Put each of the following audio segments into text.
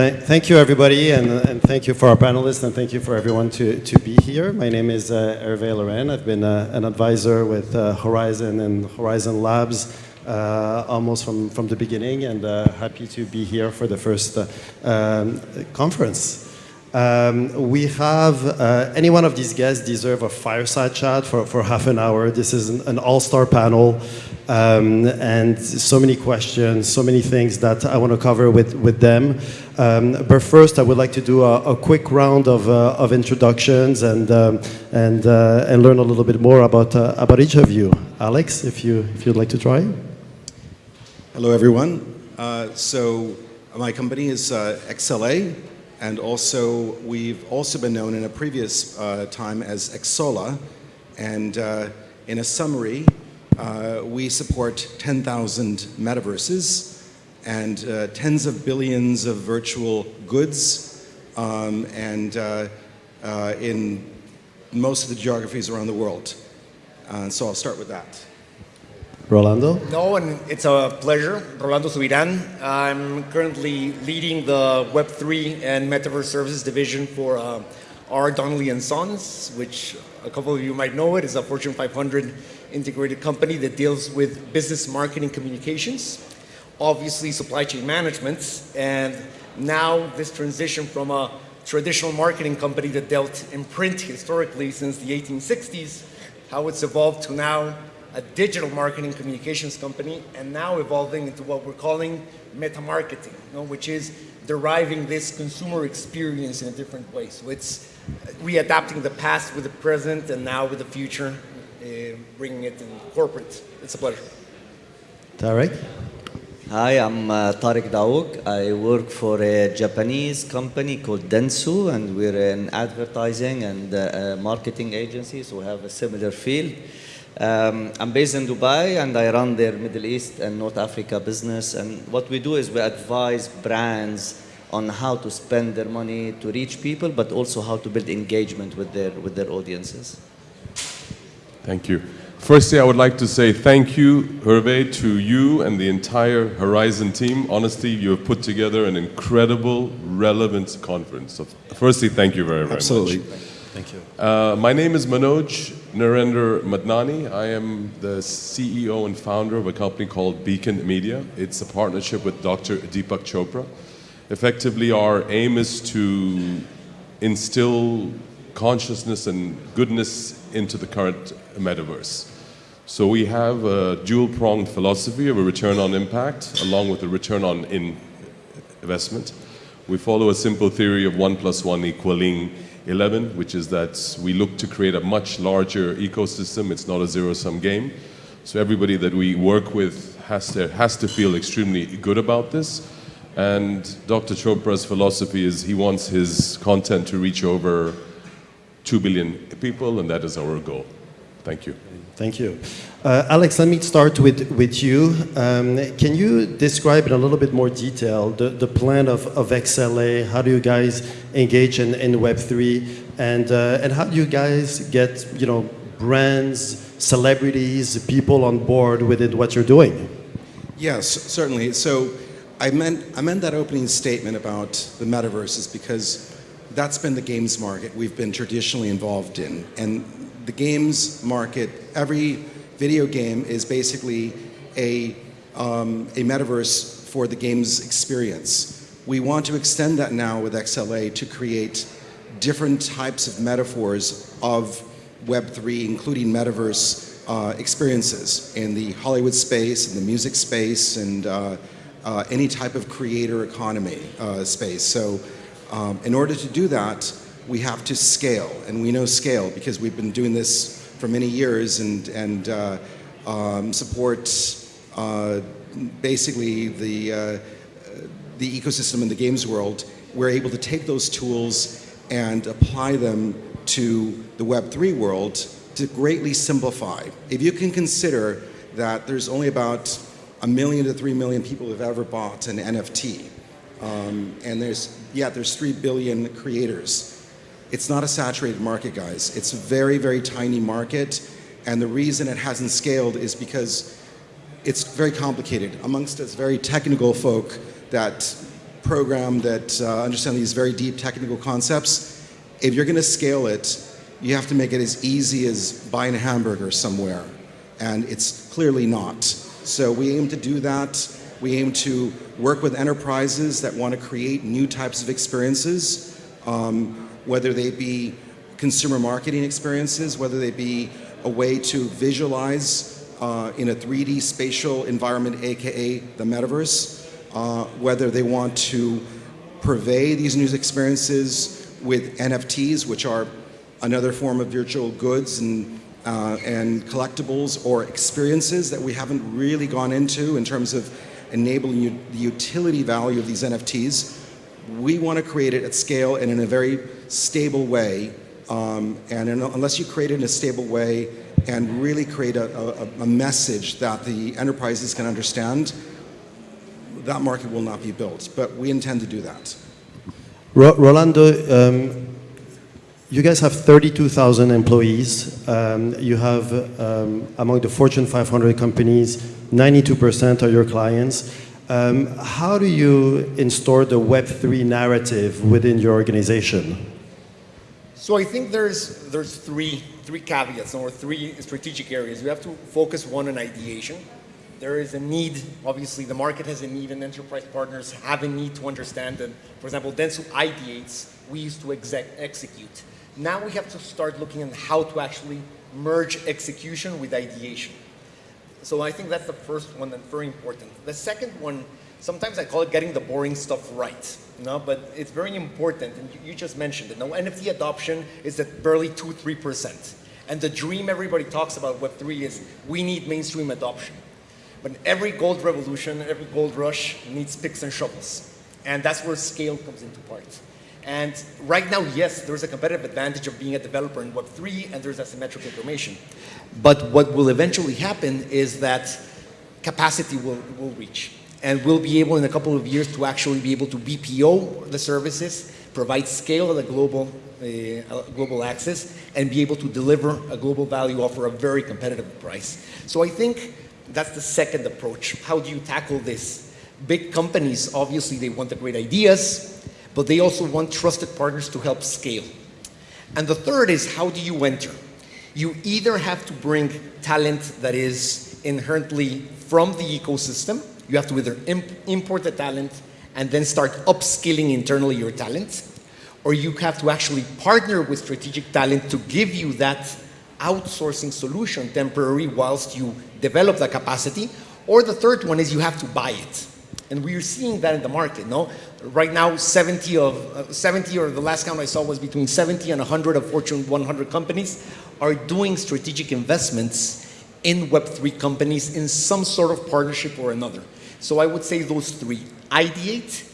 Th thank you, everybody, and, and, thank you for our panelists, and thank you for everyone to, to be here. My name is uh, Hervé Loren. I've been uh, an advisor with uh, Horizon and Horizon Labs uh, almost from, from the beginning, and uh, happy to be here for the first uh, um, conference. Um, we have, uh, any one of these guests deserve a fireside chat for, for half an hour. This is an, an all-star panel um, and so many questions, so many things that I want to cover with, with them. Um, but first, I would like to do a, a quick round of, uh, of introductions and, um, and, uh, and learn a little bit more about, uh, about each of you. Alex, if, you, if you'd like to try. Hello, everyone. Uh, so my company is uh, XLA, and also we've also been known in a previous uh, time as Xsolla. And in a summary, uh, we support 10,000 metaverses and uh, tens of billions of virtual goods um, and uh, uh in most of the geographies around the world. Uh, so I'll start with that. Rolando? No, and it's a pleasure. Rolando Subiran. I'm currently leading the Web3 and Metaverse Services division for uh, R. Donnelley and Sons, which a couple of you might know it, is a Fortune 500 integrated company that deals with business marketing communications, obviously supply chain management, and now this transition from a traditional marketing company that dealt in print historically since the 1860s, how it's evolved to now a digital marketing communications company, and now evolving into what we're calling meta marketing, you know, which is deriving this consumer experience in a different way. So it's readapting the past with the present and now with the future uh, bringing it in corporate. It's a pleasure. Tarek? Hi, I'm uh, Tariq Daouk. I work for a Japanese company called Dentsu, and we're an advertising and uh, marketing agency, so we have a similar field. Um, I'm based in Dubai, and I run their Middle East and North Africa business. And what we do is we advise brands on how to spend their money to reach people, but also how to build engagement with their, with their audiences. Thank you. Firstly, I would like to say thank you, Hervé, to you and the entire Horizon team. Honestly, you have put together an incredible, relevant conference. So firstly, thank you very, very Absolutely. much. Thank you. Uh, my name is Manoj Narendra Madnani. I am the CEO and founder of a company called Beacon Media. It's a partnership with Dr. Deepak Chopra. Effectively, our aim is to instill consciousness and goodness into the current metaverse. So we have a dual-pronged philosophy of a return on impact along with a return on in investment. We follow a simple theory of 1 plus 1 equaling 11, which is that we look to create a much larger ecosystem. It's not a zero-sum game. So everybody that we work with has to, has to feel extremely good about this. And Dr. Chopra's philosophy is he wants his content to reach over 2 billion people, and that is our goal. Thank you. Thank you. Uh, Alex, let me start with, with you. Um, can you describe in a little bit more detail the, the plan of, of XLA? How do you guys engage in, in Web3? And, uh, and how do you guys get you know, brands, celebrities, people on board with what you're doing? Yes, certainly. So I meant, I meant that opening statement about the metaverses because that's been the games market we've been traditionally involved in. And the games market, every video game is basically a, um, a metaverse for the games experience. We want to extend that now with XLA to create different types of metaphors of Web3, including metaverse uh, experiences in the Hollywood space, in the music space, and uh, uh, any type of creator economy uh, space. So um, in order to do that, we have to scale, and we know scale because we've been doing this for many years and, and uh, um, support uh, basically the, uh, the ecosystem in the games world. We're able to take those tools and apply them to the Web3 world to greatly simplify. If you can consider that there's only about a million to three million people who've ever bought an NFT, um, and there's, yeah, there's 3 billion creators. It's not a saturated market, guys. It's a very, very tiny market. And the reason it hasn't scaled is because it's very complicated amongst us very technical folk that program that uh, understand these very deep technical concepts. If you're going to scale it, you have to make it as easy as buying a hamburger somewhere, and it's clearly not. So we aim to do that. We aim to work with enterprises that want to create new types of experiences, um, whether they be consumer marketing experiences, whether they be a way to visualize uh, in a 3D spatial environment, aka the metaverse, uh, whether they want to purvey these new experiences with NFTs, which are another form of virtual goods and, uh, and collectibles or experiences that we haven't really gone into in terms of enabling you, the utility value of these NFTs. We want to create it at scale and in a very stable way. Um, and in, unless you create it in a stable way and really create a, a, a message that the enterprises can understand, that market will not be built. But we intend to do that. Ro Rolando, um, you guys have 32,000 employees. Um, you have, um, among the Fortune 500 companies, 92% are your clients. Um, how do you install the Web3 narrative within your organization? So I think there's, there's three, three caveats or three strategic areas. We have to focus one on ideation. There is a need, obviously the market has a need and enterprise partners have a need to understand that, for example, Dentsu ideates, we used to exec execute. Now we have to start looking at how to actually merge execution with ideation. So I think that's the first one and very important. The second one, sometimes I call it getting the boring stuff right. No, but it's very important, and you, just mentioned it. Now, NFT adoption is at barely 2 3%. And the dream everybody talks about Web3 is we need mainstream adoption. But every gold revolution, every gold rush needs picks and shovels. And that's where scale comes into part. And right now, yes, there's a competitive advantage of being a developer in Web3 and there's asymmetric information. But what will eventually happen is that capacity will, will reach. And we'll be able in a couple of years to actually be able to BPO the services, provide scale at a global, uh, global access, and be able to deliver a global value offer a very competitive price. So I think that's the second approach. How do you tackle this? Big companies, obviously, they want the great ideas, but they also want trusted partners to help scale. And the third is how do you enter? You either have to bring talent that is inherently from the ecosystem, you have to either imp import the talent and then start upskilling internally your talent, or you have to actually partner with strategic talent to give you that outsourcing solution temporary whilst you develop the capacity. Or the third one is you have to buy it. And we are seeing that in the market, no? Right now, 70 of, uh, 70 or the last count I saw was between 70 and 100 of Fortune 100 companies are doing strategic investments in Web3 companies in some sort of partnership or another. So I would say those three, ideate,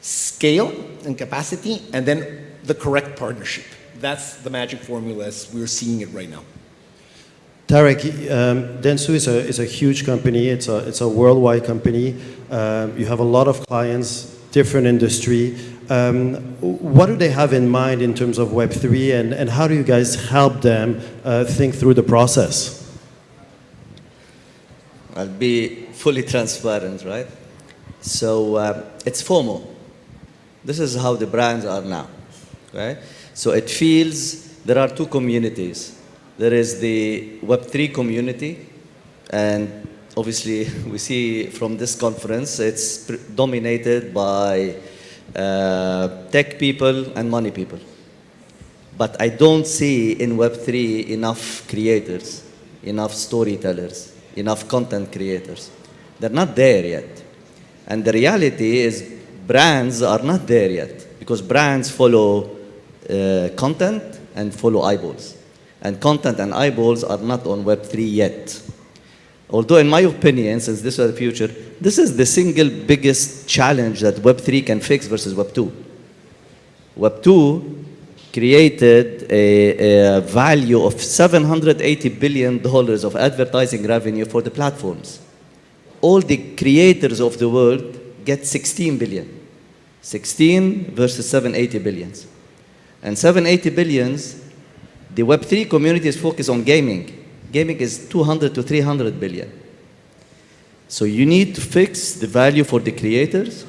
scale and capacity, and then the correct partnership. That's the magic formula as we're seeing it right now. Tarek, um, Dentsu is a, is a huge company. It's a, it's a worldwide company. Um, you have a lot of clients, different industry. Um, what do they have in mind in terms of Web3 and, and how do you guys help them uh, think through the process? I'll be fully transparent, right? So uh, it's formal. This is how the brands are now, right? So it feels there are two communities. There is the Web3 community, and obviously we see from this conference, it's dominated by uh, tech people and money people. But I don't see in Web3 enough creators, enough storytellers, enough content creators. They're not there yet. And the reality is brands are not there yet because brands follow uh, content and follow eyeballs. And content and eyeballs are not on Web3 yet. Although in my opinion, since this is the future, this is the single biggest challenge that Web3 can fix versus Web2. Web2 created a, a, value of $780 billion of advertising revenue for the platforms. All the creators of the world get 16 billion. 16 versus 780 billions. And 780 billions, the Web3 community is focused on gaming. Gaming is 200 to 300 billion. So you need to fix the value for the creators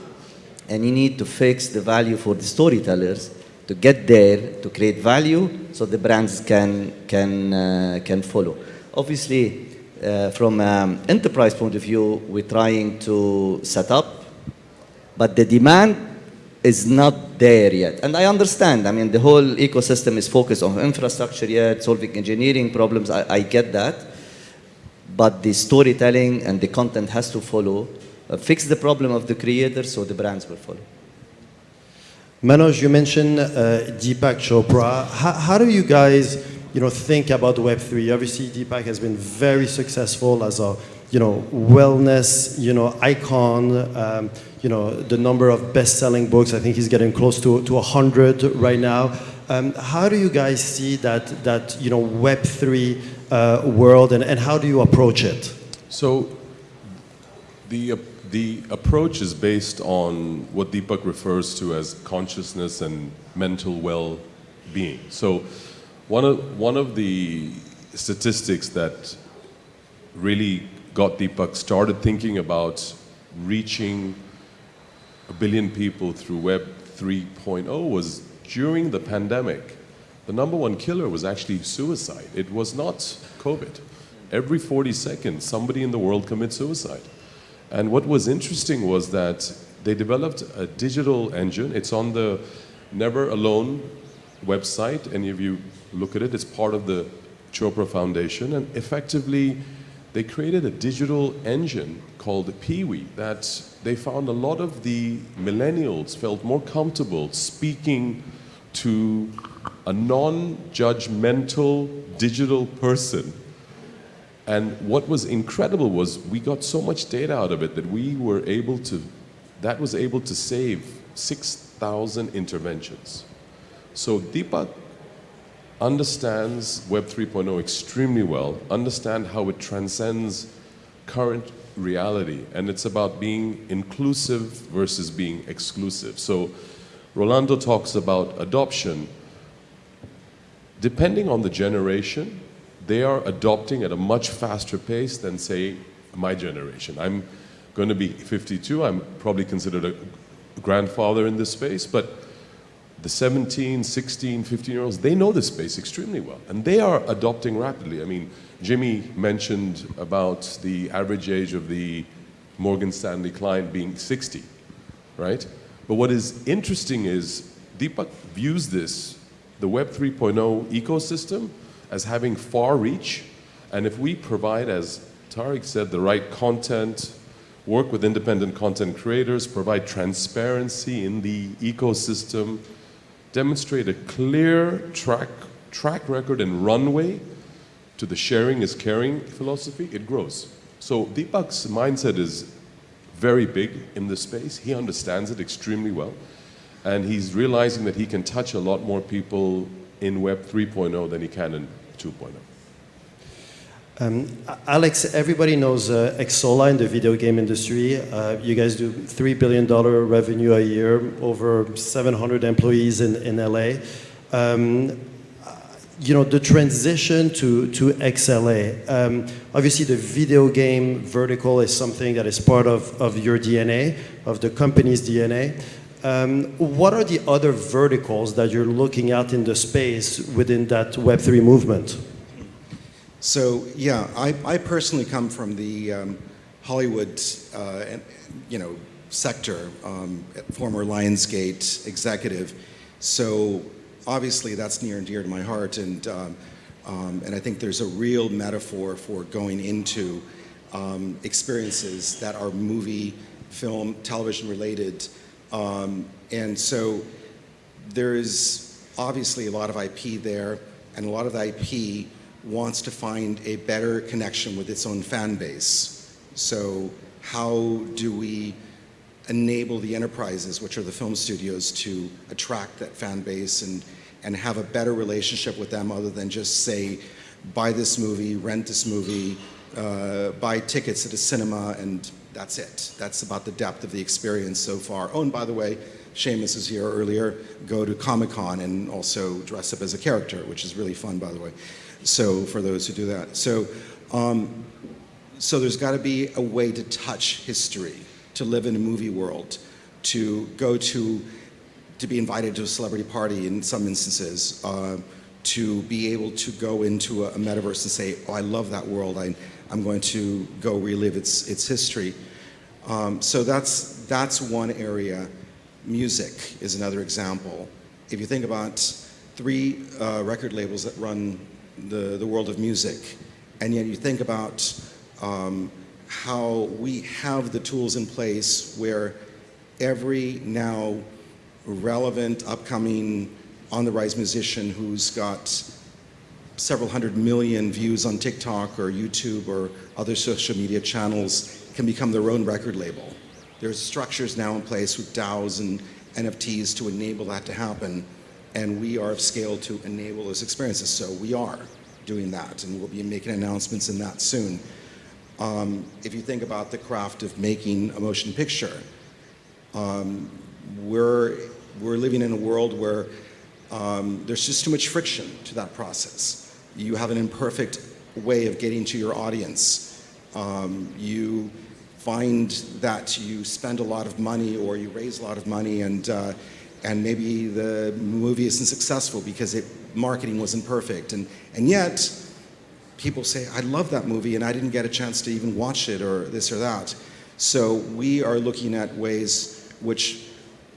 and you need to fix the value for the storytellers to get there to create value so the brands can can uh, can follow obviously uh, from an enterprise point of view we're trying to set up but the demand is not there yet. And i understand i mean the whole ecosystem is focused on infrastructure yet solving engineering problems i, I get that. But the storytelling and the content has to follow uh, fix the problem of the creators so the brands will follow. Manoj, you mentioned uh, Deepak Chopra. How, how do you guys, you know, think about Web3? Obviously, Deepak has been very successful as a, you know, wellness, you know, icon. Um, you know, the number of best-selling books. I think he's getting close to to 100 right now. Um, how do you guys see that that you know Web3 uh, world, and, and how do you approach it? So the, the approach is based on what Deepak refers to as consciousness and mental well-being. So one of, one of the statistics that really got Deepak started thinking about reaching a billion people through Web 3.0 was during the pandemic. The number one killer was actually suicide. It was not COVID. Every 40 seconds, somebody in the world commits suicide. And what was interesting was that they developed a digital engine. It's on the Never Alone website. Any of you look at it, it's part of the Chopra Foundation. And effectively, they created a digital engine called Peewee that they found a lot of the millennials felt more comfortable speaking to a non-judgmental digital person and what was incredible was we got so much data out of it that we were able to, that was able to save 6,000 interventions. So Deepak understands Web 3.0 extremely well, understand how it transcends current reality, and it's about being inclusive versus being exclusive. So Rolando talks about adoption. Depending on the generation, they are adopting at a much faster pace than, say, my generation. I'm going to be 52. I'm probably considered a grandfather in this space, but the 17, 16, 15 year olds, they know this space extremely well, and they are adopting rapidly. I mean, Jimmy mentioned about the average age of the Morgan Stanley client being 60, right? But what is interesting is Deepak views this, the Web 3.0 ecosystem, as having far reach. And if we provide, as Tariq said, the right content, work with independent content creators, provide transparency in the ecosystem, demonstrate a clear track, track record and runway to the sharing is caring philosophy, it grows. So Deepak's mindset is very big in this space. He understands it extremely well. And he's realizing that he can touch a lot more people in Web 3.0 than he can in 2.0. Um, Alex, everybody knows uh, Xsolla in the video game industry. Uh, you guys do $3 billion revenue a year, over 700 employees in, in LA. Um, you know, the transition to, to XLA, um, obviously the video game vertical is something that is part of, of your DNA, of the company's DNA. Um, what are the other verticals that you're looking at in the space within that Web3 movement? So yeah, I, I personally come from the um, Hollywood, uh, you know, sector, um, former Lionsgate executive. So obviously that's near and dear to my heart, and um, um and I think there's a real metaphor for going into um, experiences that are movie, film, television related, um, and so there is obviously a lot of IP there, and a lot of the IP wants to find a better connection with its own fan base. So how do we enable the enterprises, which are the film studios, to attract that fan base and, and have a better relationship with them other than just say, buy this movie, rent this movie, uh, buy tickets at a cinema, and that's it. That's about the depth of the experience so far. Oh, and by the way, Seamus is here earlier, go to Comic-Con and also dress up as a character, which is really fun, by the way. So for those who do that. So, um, so there's got to be a way to touch history, to live in a movie world. to go to, to be invited to a celebrity party in some instances, uh, to be able to go into a, a metaverse and say, oh, I love that world, I, I'm going to go relive its, its history. Um, so that's, that's one area. Music is another example. If you think about three uh, record labels that run the, the world of music, and yet you think about um, how we have the tools in place where every now relevant, upcoming, on the rise musician who's got several hundred million views on TikTok or YouTube or other social media channels can become their own record label. There's structures now in place with DAOs and NFTs to enable that to happen, and we are of scale to enable those experiences. So we are doing that, and we'll be making announcements in that soon. Um, if you think about the craft of making a motion picture, um, we're, we're living in a world where um, there's just too much friction to that process. You have an imperfect way of getting to your audience. Um, you find that you spend a lot of money or you raise a lot of money and, uh, and maybe the movie isn't successful because it, marketing wasn't perfect. And, and yet, people say, I love that movie and I didn't get a chance to even watch it or this or that. So we are looking at ways which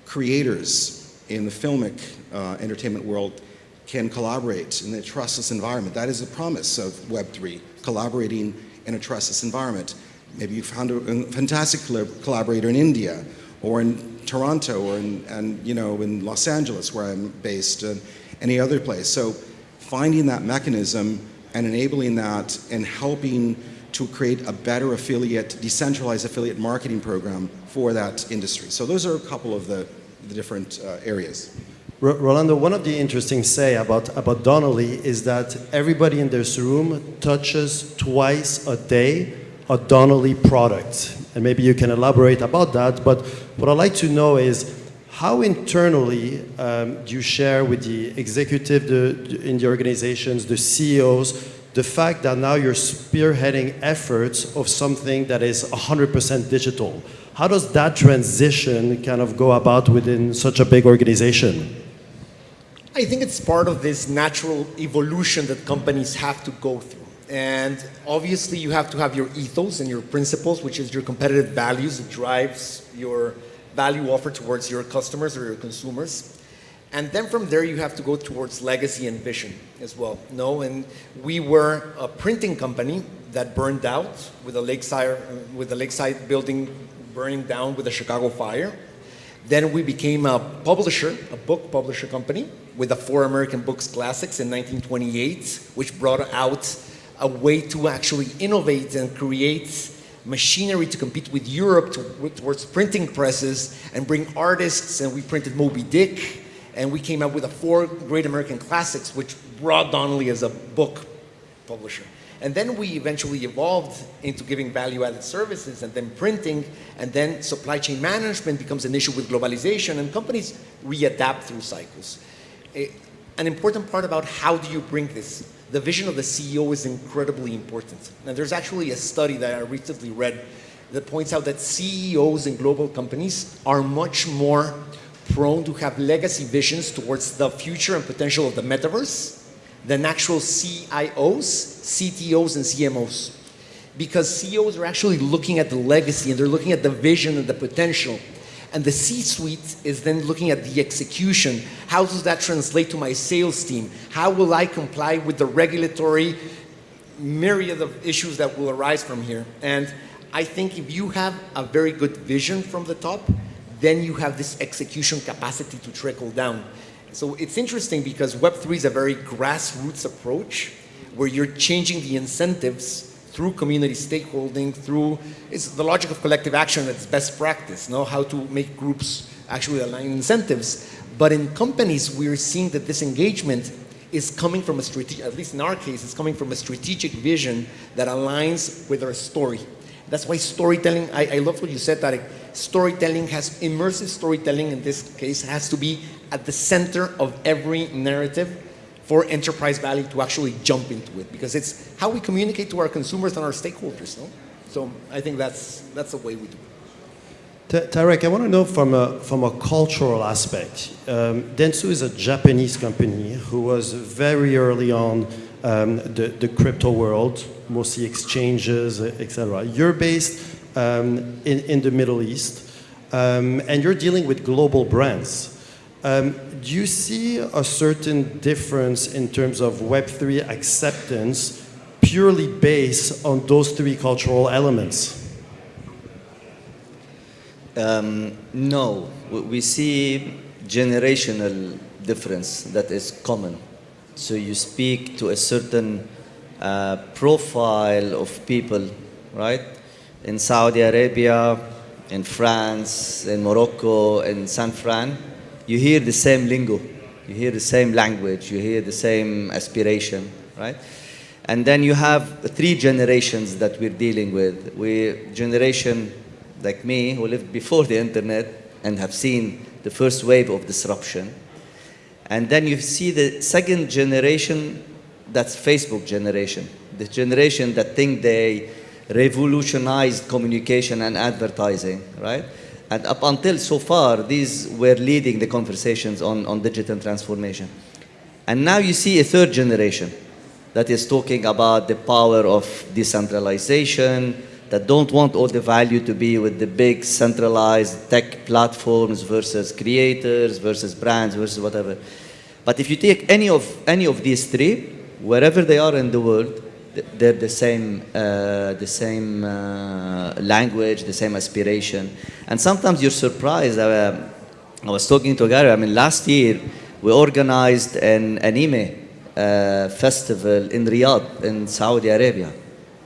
creators in the filmic uh, entertainment world can collaborate in a trustless environment. That is the promise of Web3, collaborating in a trustless environment. Maybe you found a, a fantastic collaborator in India or in Toronto or in, and, you know, in Los Angeles where I'm based, and any other place. So finding that mechanism and enabling that and helping to create a better affiliate, decentralized affiliate marketing program for that industry. So those are a couple of the, the different uh, areas. Rolando, one of the interesting say about, about Donnelley is that everybody in this room touches twice a day a Donnelley product. And maybe you can elaborate about that, but what I'd like to know is how internally um, do you share with the executive the, in the organizations, the CEOs, the fact that now you're spearheading efforts of something that is 100% digital? How does that transition kind of go about within such a big organization? I think it's part of this natural evolution that companies have to go through. And obviously you have to have your ethos and your principles, which is your competitive values that drives your value offer towards your customers or your consumers. And then from there you have to go towards legacy and vision as well. No, and we were a printing company that burned out with a lakeside with the lakeside building burning down with the Chicago fire. Then we became a publisher, a book publisher company, with the Four American Books Classics in 1928, which brought out a way to actually innovate and create machinery to compete with Europe to, towards printing presses and bring artists, and we printed Moby Dick, and we came up with the four great American classics, which brought Donnelley as a book publisher. And then we eventually evolved into giving value-added services and then printing, and then supply chain management becomes an issue with globalization, and companies readapt through cycles. A, an important part about how do you bring this, the vision of the CEO is incredibly important. Now there's actually a study that I recently read that points out that CEOs in global companies are much more prone to have legacy visions towards the future and potential of the metaverse than actual CIOs, CTOs, and CMOs. Because CEOs are actually looking at the legacy and they're looking at the vision and the potential. And the C-suite is then looking at the execution. How does that translate to my sales team? How will I comply with the regulatory myriad of issues that will arise from here? And I think if you have a very good vision from the top, then you have this execution capacity to trickle down. So it's interesting because Web3 is a very grassroots approach where you're changing the incentives through community stakeholding, through, it's the logic of collective action that's best practice, know how to make groups actually align incentives. But in companies, we're seeing that this engagement is coming from a strategic, at least in our case, it's coming from a strategic vision that aligns with our story. That's why storytelling, I, I love what you said, Tarek. Storytelling has, immersive storytelling in this case, has to be at the center of every narrative for enterprise value to actually jump into it because it's how we communicate to our consumers and our stakeholders. No? So I think that's, that's the way we do it. Tarek, I want to know from a, from a cultural aspect. Um, Dentsu is a Japanese company who was very early on um, the, the crypto world, mostly exchanges, etc. You're based um, in, in the Middle East, um, and you're dealing with global brands. Um, do you see a certain difference in terms of Web3 acceptance purely based on those three cultural elements? Um, no, we see generational difference that is common. So you speak to a certain uh, profile of people, right? In Saudi Arabia, in France, in Morocco, in San Fran, you hear the same lingo, you hear the same language, you hear the same aspiration, right? And then you have three generations that we're dealing with. We generation like me who lived before the internet and have seen the first wave of disruption. And then you see the second generation, that's Facebook generation. The generation that think they revolutionized communication and advertising, right? And up until so far, these were leading the conversations on, on digital transformation. And now you see a third generation that is talking about the power of decentralization, that don't want all the value to be with the big centralized tech platforms versus creators versus brands versus whatever. But if you take any of, any of these three, wherever they are in the world, they're the same, uh, the same uh, language, the same aspiration. And sometimes you're surprised. Uh, I was talking to Gary, I mean, last year we organized an anime uh, festival in Riyadh, in Saudi Arabia.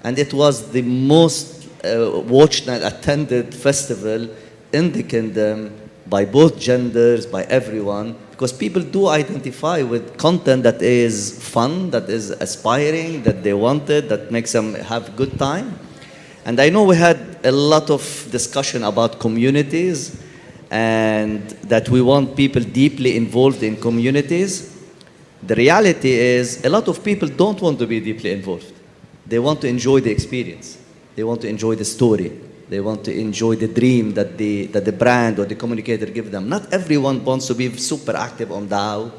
And it was the most uh, watched and attended festival in the kingdom by both genders, by everyone, because people do identify with content that is fun, that is aspiring, that they wanted, that makes them have good time. And I know we had a lot of discussion about communities and that we want people deeply involved in communities. The reality is, a lot of people don't want to be deeply involved. They want to enjoy the experience. They want to enjoy the story. They want to enjoy the dream that the, that the brand or the communicator give them. Not everyone wants to be super active on DAO,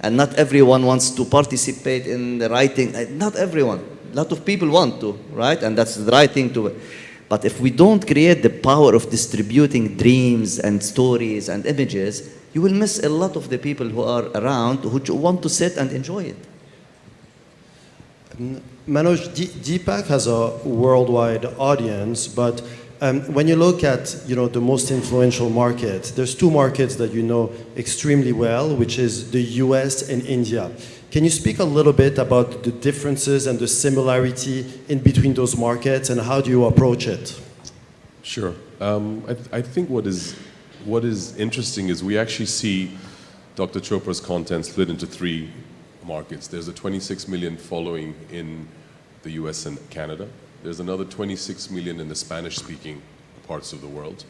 and not everyone wants to participate in the writing. Uh, Not everyone. A lot of people want to, right? And that's the right thing to. But if we don't create the power of distributing dreams and stories and images, you will miss a lot of the people who are around who want to sit and enjoy it. Manoj, D- Deepak has a worldwide audience, but um, when you look at you know the most influential market, there's two markets that you know extremely well, which is the U.S. and India. Can you speak a little bit about the differences and the similarity in between those markets, and how do you approach it? Sure. Um, I, th- I think what is, what is interesting is we actually see Dr. Chopra's content split into three markets. There's a 26 million following in the US and Canada. There's another 26 million in the Spanish speaking parts of the world.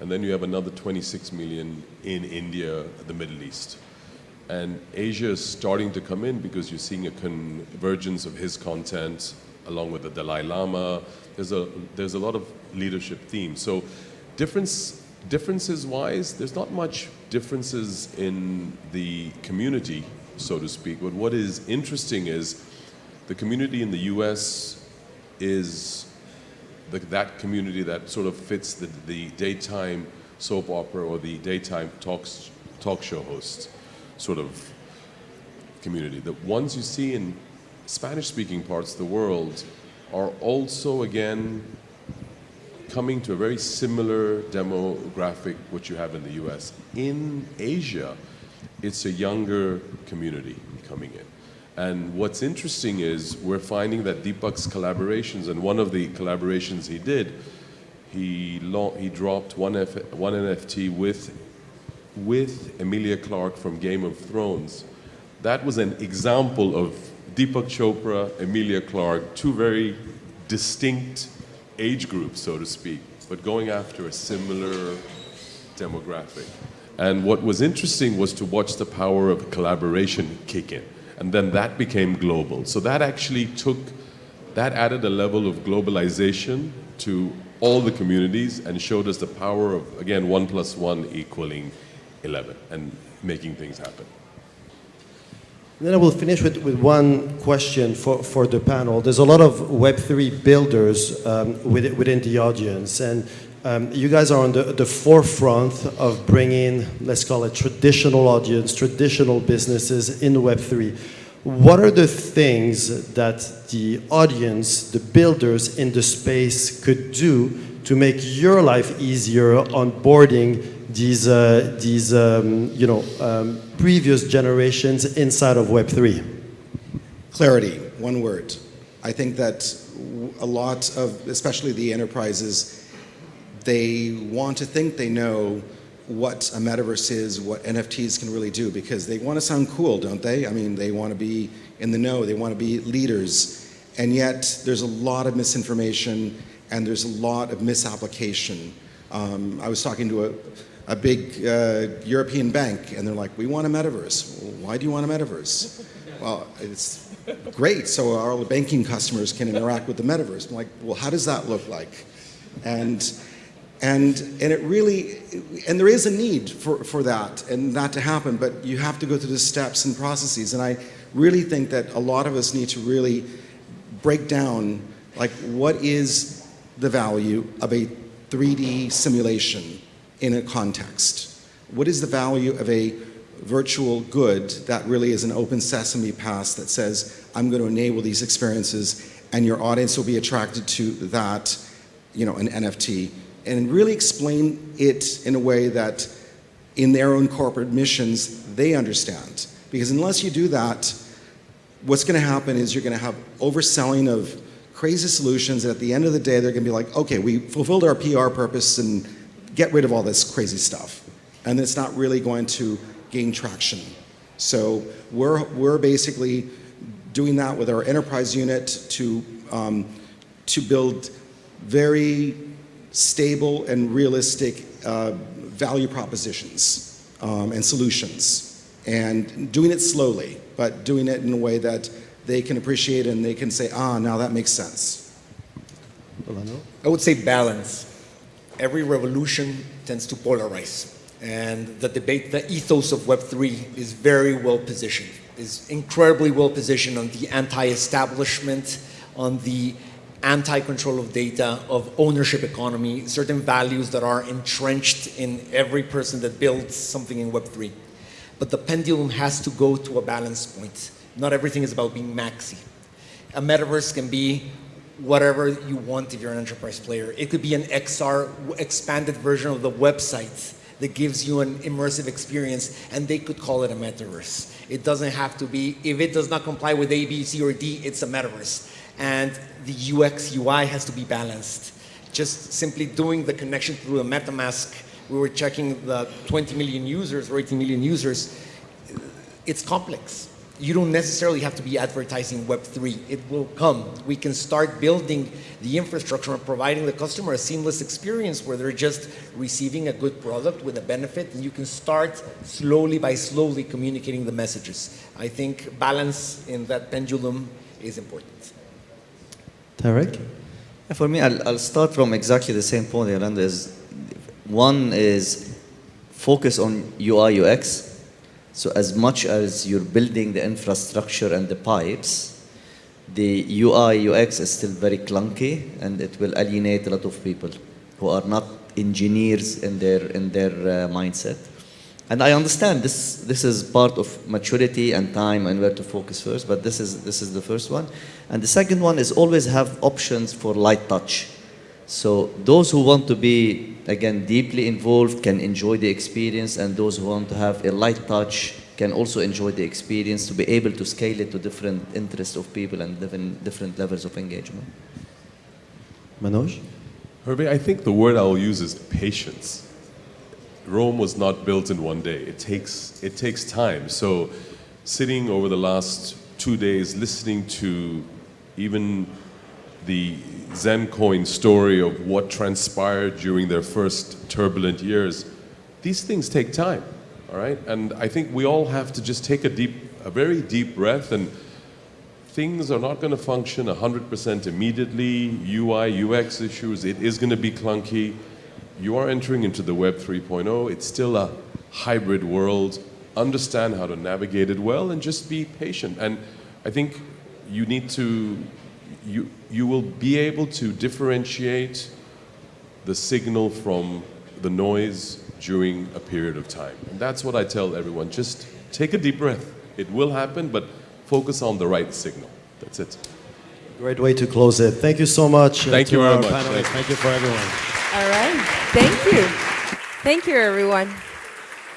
And then you have another 26 million in India, the Middle East. And Asia is starting to come in because you're seeing a convergence of his content along with the Dalai Lama. There's a, there's a lot of leadership themes. So difference, differences wise, there's not much differences in the community, so to speak. But what is interesting is the community in the US is the, that community that sort of fits the, the daytime soap opera or the daytime talks, talk show host sort of community. The ones you see in Spanish speaking parts of the world are also, again, coming to a very similar demographic what you have in the US. In Asia, it's a younger community coming in. And what's interesting is we're finding that Deepak's collaborations, and one of the collaborations he did, he, he dropped one, F- one NFT with, with Emilia Clarke from Game of Thrones. That was an example of Deepak Chopra, Emilia Clarke, two very distinct age groups, so to speak, but going after a similar demographic. And what was interesting was to watch the power of collaboration kick in. And then that became global. So that actually took, that added a level of globalization to all the communities and showed us the power of, again, one plus one equaling 11 and making things happen. Then I will finish with, with one question for, for the panel. There's a lot of Web3 builders um, within, within the audience, and um, you guys are on the, the forefront of bringing, let's call it traditional audience, traditional businesses in Web3. What are the things that the audience, the builders in the space could do to make your life easier onboarding these, uh, these um, you know, um, previous generations inside of Web3? Clarity, one word. I think that a lot of, especially the enterprises, they want to think they know what a metaverse is, what NFTs can really do, because they want to sound cool, don't they? I mean, they want to be in the know, they want to be leaders, and yet there's a lot of misinformation and there's a lot of misapplication. Um, I was talking to a, a big uh, European bank, and they're like, we want a metaverse. Well, why do you want a metaverse? well, it's great, so our banking customers can interact with the metaverse. I'm like, well, how does that look like? And, and, and it really, and there is a need for, for that and that to happen, but you have to go through the steps and processes. And I really think that a lot of us need to really break down, like, what is the value of a 3D simulation in a context? What is the value of a virtual good that really is an open sesame pass that says, I'm going to enable these experiences and your audience will be attracted to that, you know, an NFT, and really explain it in a way that in their own corporate missions, they understand. Because unless you do that, what's going to happen is you're going to have overselling of crazy solutions, and at the end of the day, they're going to be like, okay, we fulfilled our PR purpose and get rid of all this crazy stuff. And it's not really going to gain traction. So we're, we're basically doing that with our enterprise unit to, um, to build very stable and realistic uh, value propositions um, and solutions. And doing it slowly, but doing it in a way that they can appreciate and they can say, ah, now that makes sense. I would say balance every revolution tends to polarize. And the debate, the ethos of Web3 is very well positioned, is incredibly well positioned on the anti-establishment, on the anti-control of data, of ownership economy, certain values that are entrenched in every person that builds something in Web3. But the pendulum has to go to a balance point. Not everything is about being maxi. A metaverse can be whatever you want if you're an enterprise player. It could be an XR expanded version of the website that gives you an immersive experience and they could call it a metaverse. It doesn't have to be, if it does not comply with A, B, C, or D, it's a metaverse. And the UX, UI has to be balanced. Just simply doing the connection through a MetaMask, we were checking the 20 million users or 18 million users, it's complex you don't necessarily have to be advertising Web3. It will come. We can start building the infrastructure and providing the customer a seamless experience where they're just receiving a good product with a benefit and you can start slowly by slowly communicating the messages. I think balance in that pendulum is important. Tarek? For me, I'll, I'll start from exactly the same point, Yolanda. Is one is focus on UI UX so as much as you're building the infrastructure and the pipes, the UI, UX is still very clunky and it will alienate a lot of people who are not engineers in their, in their uh, mindset. And I understand this, this is part of maturity and time and where to focus first, but this is, this is the first one. And the second one is always have options for light touch. So those who want to be again, deeply involved can enjoy the experience and those who want to have a light touch can also enjoy the experience to be able to scale it to different interests of people and different, different levels of engagement. Manoj? Hervé, I think the word I'll use is patience. Rome was not built in one day. It takes, it takes time. So sitting over the last two days listening to even the Zencoin story of what transpired during their first turbulent years, these things take time, all right? And I think we all have to just take a deep, a very deep breath and things are not going to function 100% immediately. UI, UX issues, it is going to be clunky. You are entering into the Web 3.0. It's still a hybrid world. Understand how to navigate it well and just be patient. And I think you need to, you, you will be able to differentiate the signal from the noise during a period of time. And that's what I tell everyone. Just take a deep breath. It will happen, but focus on the right signal. That's it. Great way to close it. Thank you so much. uh, Thank to you very much. panelists. Thank you for everyone. All right. Thank you. Thank you, everyone.